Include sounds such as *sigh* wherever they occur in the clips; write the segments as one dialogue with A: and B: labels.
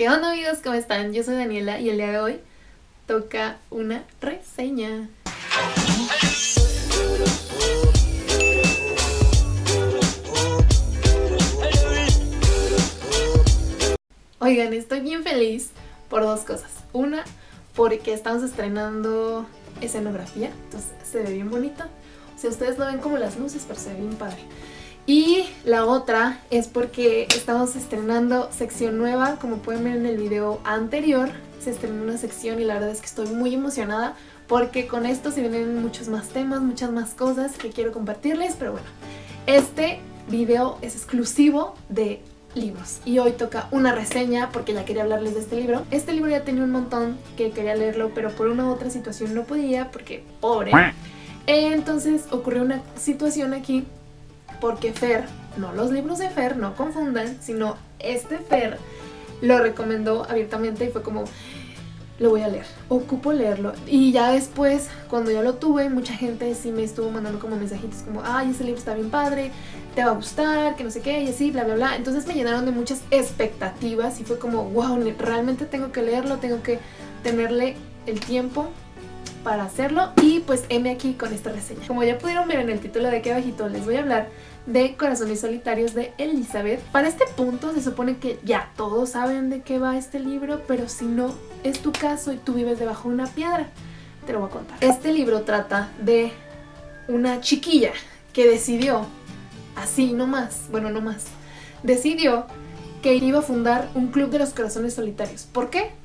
A: ¿Qué onda amigos? ¿Cómo están? Yo soy Daniela y el día de hoy toca una reseña. Oigan, estoy bien feliz por dos cosas. Una, porque estamos estrenando escenografía, entonces se ve bien bonito. O sea, ustedes no ven como las luces, pero se ve bien padre. Y la otra es porque estamos estrenando sección nueva, como pueden ver en el video anterior, se estrenó una sección y la verdad es que estoy muy emocionada porque con esto se vienen muchos más temas, muchas más cosas que quiero compartirles, pero bueno, este video es exclusivo de libros y hoy toca una reseña porque ya quería hablarles de este libro. Este libro ya tenía un montón que quería leerlo, pero por una u otra situación no podía porque pobre. Entonces ocurrió una situación aquí porque Fer, no los libros de Fer, no confundan, sino este Fer lo recomendó abiertamente y fue como, lo voy a leer, ocupo leerlo. Y ya después, cuando ya lo tuve, mucha gente sí me estuvo mandando como mensajitos como, ay, ese libro está bien padre, te va a gustar, que no sé qué, y así, bla, bla, bla. Entonces me llenaron de muchas expectativas y fue como, wow, realmente tengo que leerlo, tengo que tenerle el tiempo para hacerlo y pues heme aquí con esta reseña. Como ya pudieron ver en el título de aquí abajito les voy a hablar de Corazones Solitarios de Elizabeth. Para este punto se supone que ya todos saben de qué va este libro, pero si no es tu caso y tú vives debajo de una piedra, te lo voy a contar. Este libro trata de una chiquilla que decidió, así no más, bueno no más, decidió que iba a fundar un club de los corazones solitarios. ¿Por qué?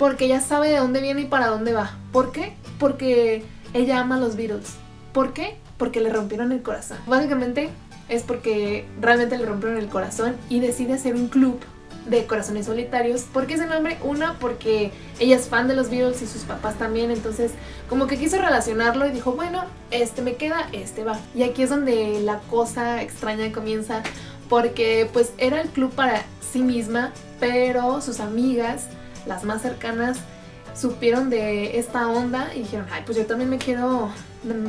A: Porque ella sabe de dónde viene y para dónde va. ¿Por qué? Porque ella ama a los Beatles. ¿Por qué? porque le rompieron el corazón. Básicamente es porque realmente le rompieron el corazón y decide hacer un club de corazones solitarios. ¿Por qué ese nombre? Una, porque ella es fan de los Beatles y sus papás también, entonces como que quiso relacionarlo y dijo, bueno, este me queda, este va. Y aquí es donde la cosa extraña comienza, porque pues era el club para sí misma, pero sus amigas, las más cercanas, supieron de esta onda y dijeron, ay, pues yo también me quiero,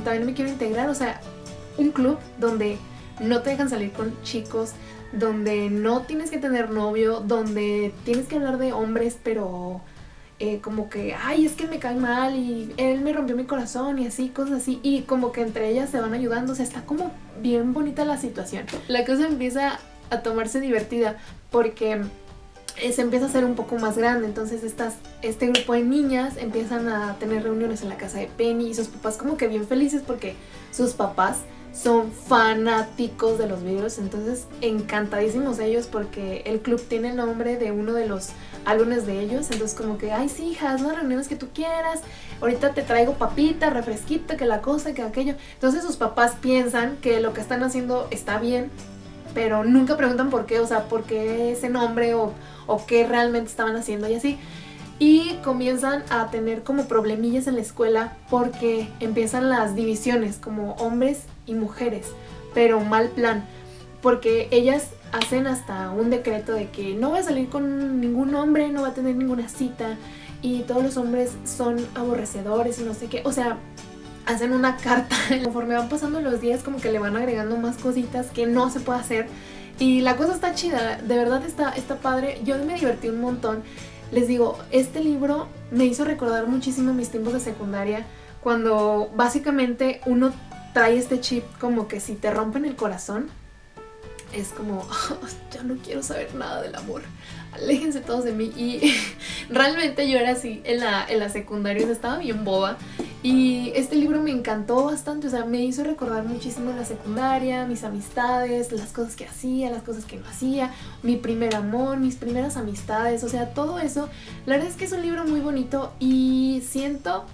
A: también me quiero integrar, o sea, un club donde no te dejan salir con chicos, donde no tienes que tener novio, donde tienes que hablar de hombres, pero eh, como que, ay, es que me cae mal y él me rompió mi corazón y así, cosas así, y como que entre ellas se van ayudando, o sea, está como bien bonita la situación. La cosa empieza a tomarse divertida porque se empieza a hacer un poco más grande, entonces estas, este grupo de niñas empiezan a tener reuniones en la casa de Penny y sus papás como que bien felices porque sus papás son fanáticos de los videos, entonces encantadísimos ellos porque el club tiene el nombre de uno de los álbumes de ellos, entonces como que, ay sí, hija, haz las reuniones que tú quieras, ahorita te traigo papita, refresquito, que la cosa, que aquello. Entonces sus papás piensan que lo que están haciendo está bien pero nunca preguntan por qué, o sea, por qué ese nombre o, qué realmente estaban haciendo y así. Y comienzan a tener como problemillas en la escuela porque empiezan las divisiones como hombres y mujeres, pero mal plan, porque ellas hacen hasta un decreto de que no va a salir con ningún hombre, no va a tener ninguna cita y todos los hombres son aborrecedores y no sé qué, o sea, hacen una carta. *laughs* Conforme van pasando los días como que le van agregando más cositas que no se puede hacer. Y la cosa está chida, de verdad está, está padre. Yo me divertí un montón. Les digo, este libro me hizo recordar muchísimo mis tiempos de secundaria cuando básicamente uno trae este chip como que si te rompen el corazón es como, *laughs* ya no quiero saber nada del amor, aléjense todos de mí y *laughs* realmente yo era así en la, en la secundaria, estaba bien boba y este libro me encantó bastante, o sea, me hizo recordar muchísimo la secundaria, mis amistades, las cosas que hacía, las cosas que no hacía, mi primer amor, mis primeras amistades, o sea, todo eso. La verdad es que es un libro muy bonito y siento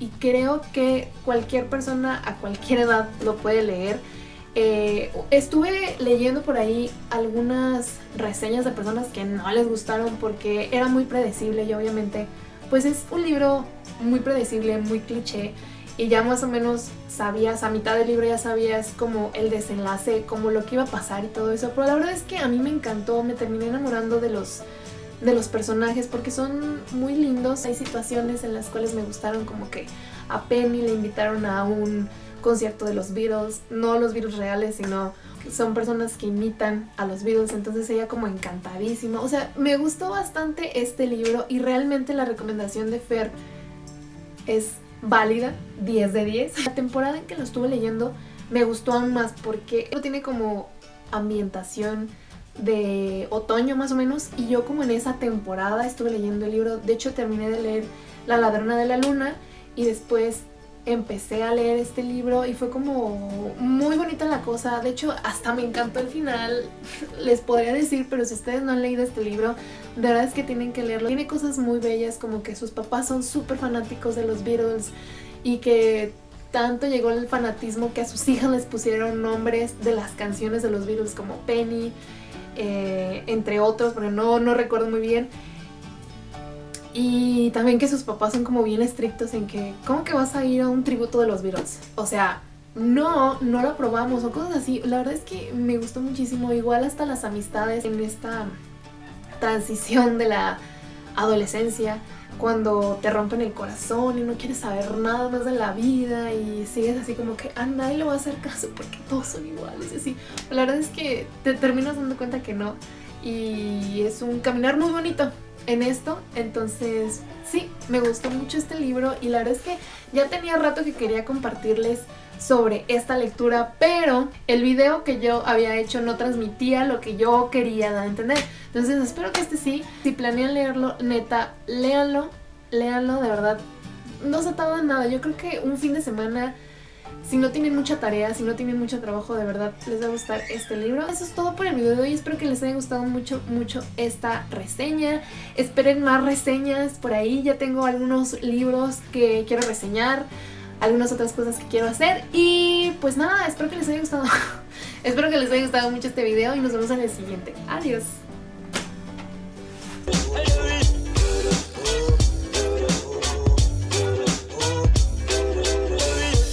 A: y creo que cualquier persona a cualquier edad lo puede leer. Eh, estuve leyendo por ahí algunas reseñas de personas que no les gustaron porque era muy predecible y obviamente pues es un libro muy predecible, muy cliché y ya más o menos sabías, a mitad del libro ya sabías como el desenlace, como lo que iba a pasar y todo eso, pero la verdad es que a mí me encantó, me terminé enamorando de los, de los personajes porque son muy lindos, hay situaciones en las cuales me gustaron como que a Penny le invitaron a un concierto de los Beatles, no los Beatles reales, sino son personas que imitan a los Beatles, entonces ella como encantadísima. O sea, me gustó bastante este libro y realmente la recomendación de Fer es válida, 10 de 10. La temporada en que lo estuve leyendo me gustó aún más porque tiene como ambientación de otoño más o menos y yo como en esa temporada estuve leyendo el libro, de hecho terminé de leer La ladrona de la luna y después empecé a leer este libro y fue como muy bonita la cosa, de hecho hasta me encantó el final, *laughs* les podría decir, pero si ustedes no han leído este libro, de verdad es que tienen que leerlo. Tiene cosas muy bellas como que sus papás son súper fanáticos de los Beatles y que tanto llegó el fanatismo que a sus hijas les pusieron nombres de las canciones de los Beatles como Penny, eh, entre otros, pero no, no recuerdo muy bien. Y también que sus papás son como bien estrictos en que, ¿cómo que vas a ir a un tributo de los Beatles? O sea, no, no lo probamos o cosas así. La verdad es que me gustó muchísimo, igual hasta las amistades en esta transición de la adolescencia, cuando te rompen el corazón y no quieres saber nada más de la vida y sigues así como que a nadie le va a hacer caso porque todos son iguales así. La verdad es que te terminas dando cuenta que no y es un caminar muy bonito en esto, entonces sí, me gustó mucho este libro y la verdad es que ya tenía rato que quería compartirles sobre esta lectura, pero el video que yo había hecho no transmitía lo que yo quería dar a entender. Entonces espero que este sí, si planean leerlo, neta, léanlo, léanlo, de verdad, no se tarda nada, yo creo que un fin de semana si no tienen mucha tarea, si no tienen mucho trabajo, de verdad les va a gustar este libro. Eso es todo por el video de hoy. Espero que les haya gustado mucho, mucho esta reseña. Esperen más reseñas por ahí. Ya tengo algunos libros que quiero reseñar, algunas otras cosas que quiero hacer. Y pues nada, espero que les haya gustado. *laughs* espero que les haya gustado mucho este video y nos vemos en el siguiente. Adiós.